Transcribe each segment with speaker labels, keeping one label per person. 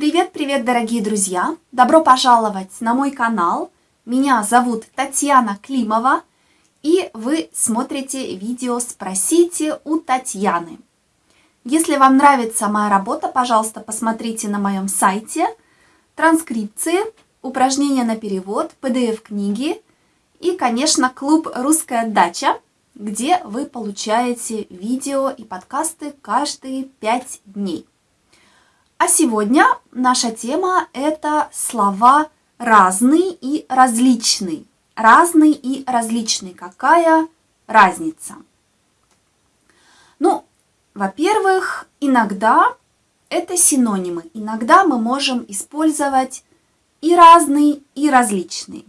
Speaker 1: Привет-привет, дорогие друзья! Добро пожаловать на мой канал. Меня зовут Татьяна Климова, и вы смотрите видео «Спросите у Татьяны». Если вам нравится моя работа, пожалуйста, посмотрите на моем сайте транскрипции, упражнения на перевод, PDF-книги и, конечно, клуб «Русская дача», где вы получаете видео и подкасты каждые пять дней. А сегодня наша тема – это слова разный и различный. Разный и различный. Какая разница? Ну, во-первых, иногда это синонимы. Иногда мы можем использовать и разный, и различный.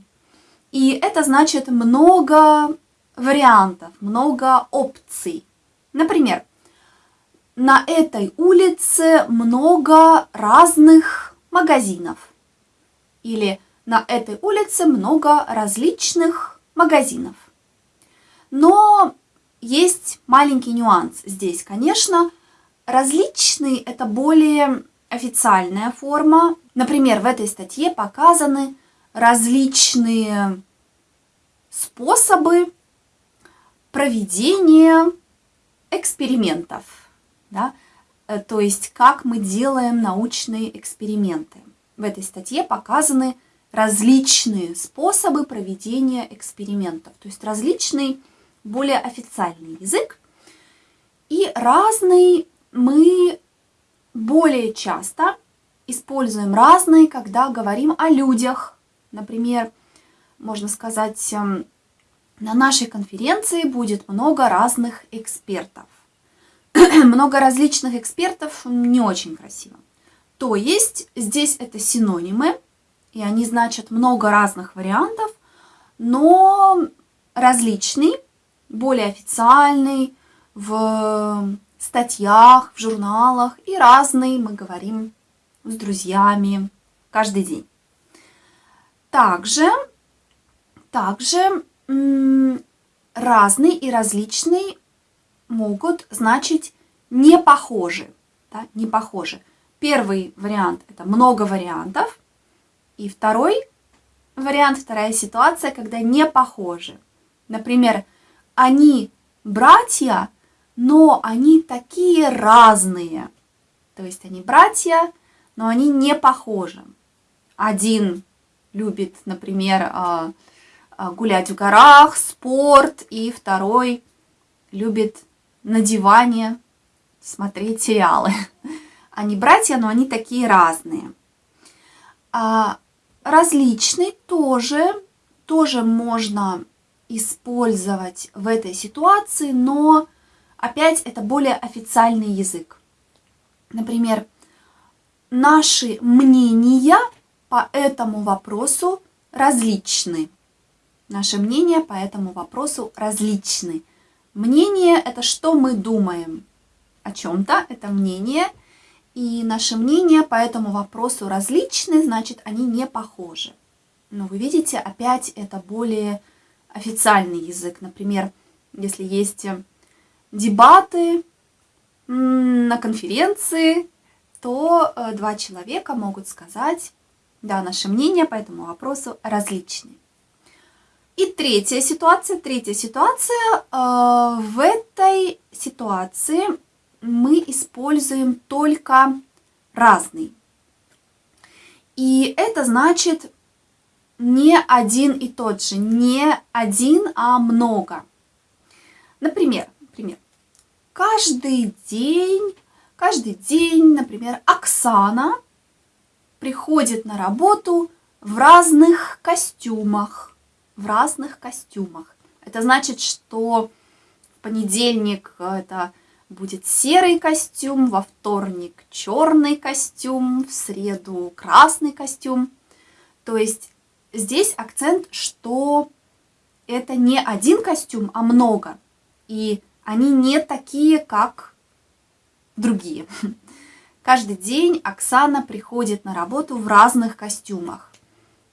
Speaker 1: И это значит много вариантов, много опций. Например, на этой улице много разных магазинов. Или на этой улице много различных магазинов. Но есть маленький нюанс здесь, конечно. Различный – это более официальная форма. Например, в этой статье показаны различные способы проведения экспериментов да? Э, то есть как мы делаем научные эксперименты. В этой статье показаны различные способы проведения экспериментов, то есть различный, более официальный язык. И разный мы более часто используем разные, когда говорим о людях. Например, можно сказать, эм, на нашей конференции будет много разных экспертов. много различных экспертов не очень красиво. То есть здесь это синонимы, и они значат много разных вариантов, но различный, более официальный, в статьях, в журналах и разный мы говорим с друзьями каждый день. Также, также разный и различный могут значить не похожи. Да, не похожи. Первый вариант – это много вариантов. И второй вариант, вторая ситуация, когда не похожи. Например, они братья, но они такие разные. То есть они братья, но они не похожи. Один любит, например, а, а, гулять в горах, спорт, и второй любит на диване смотреть сериалы. Они братья, но они такие разные. А различный тоже, тоже можно использовать в этой ситуации, но опять это более официальный язык. Например, наши мнения по этому вопросу различны. Наши мнения по этому вопросу различны. Мнение – это что мы думаем о чем-то, это мнение, и наши мнения по этому вопросу различны, значит, они не похожи. Но вы видите, опять это более официальный язык. Например, если есть дебаты на конференции, то э, два человека могут сказать, да, наши мнения по этому вопросу различны. И третья ситуация. Третья ситуация. Э, в этой ситуации мы используем только разный. И это значит не один и тот же. Не один, а много. Например, например каждый день, каждый день, например, Оксана приходит на работу в разных костюмах в разных костюмах. Это значит, что в понедельник это будет серый костюм, во вторник черный костюм, в среду красный костюм. То есть здесь акцент, что это не один костюм, а много. И они не такие, как другие. Каждый день Оксана приходит на работу в разных костюмах.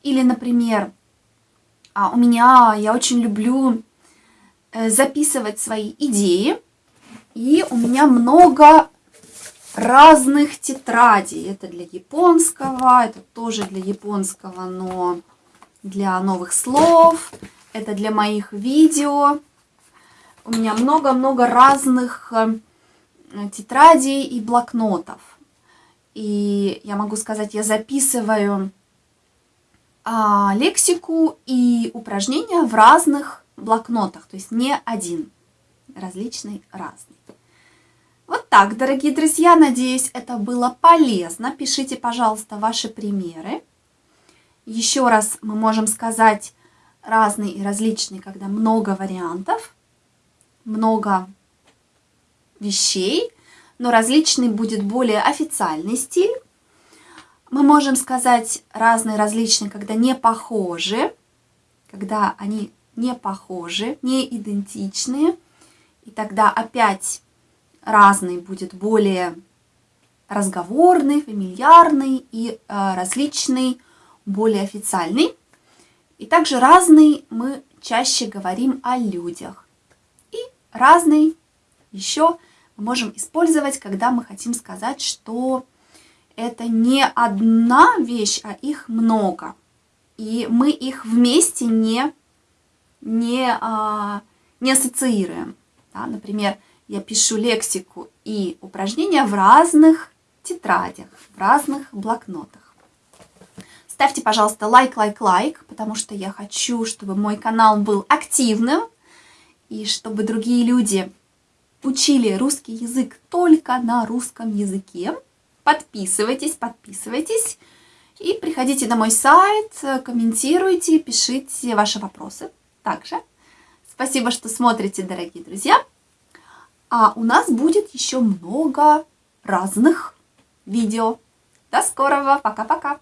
Speaker 1: Или, например, у меня, я очень люблю э, записывать свои идеи. И у меня много разных тетрадей. Это для японского, это тоже для японского, но для новых слов. Это для моих видео. У меня много-много разных э, тетрадей и блокнотов. И я могу сказать, я записываю а, лексику и упражнения в разных блокнотах, то есть не один, различный, разный. Вот так, дорогие друзья, надеюсь, это было полезно. Пишите, пожалуйста, ваши примеры. Еще раз мы можем сказать разный и различный, когда много вариантов, много вещей, но различный будет более официальный стиль. Мы можем сказать разные, различные, когда не похожи, когда они не похожи, не идентичные. И тогда опять разный будет более разговорный, фамильярный и э, различный, более официальный. И также разный мы чаще говорим о людях. И разный еще мы можем использовать, когда мы хотим сказать, что это не одна вещь, а их много. И мы их вместе не, не, а, не ассоциируем. Да? Например, я пишу лексику и упражнения в разных тетрадях, в разных блокнотах. Ставьте, пожалуйста, лайк, лайк, лайк, потому что я хочу, чтобы мой канал был активным, и чтобы другие люди учили русский язык только на русском языке. Подписывайтесь, подписывайтесь. И приходите на мой сайт, комментируйте, пишите ваши вопросы также. Спасибо, что смотрите, дорогие друзья. А у нас будет еще много разных видео. До скорого. Пока-пока.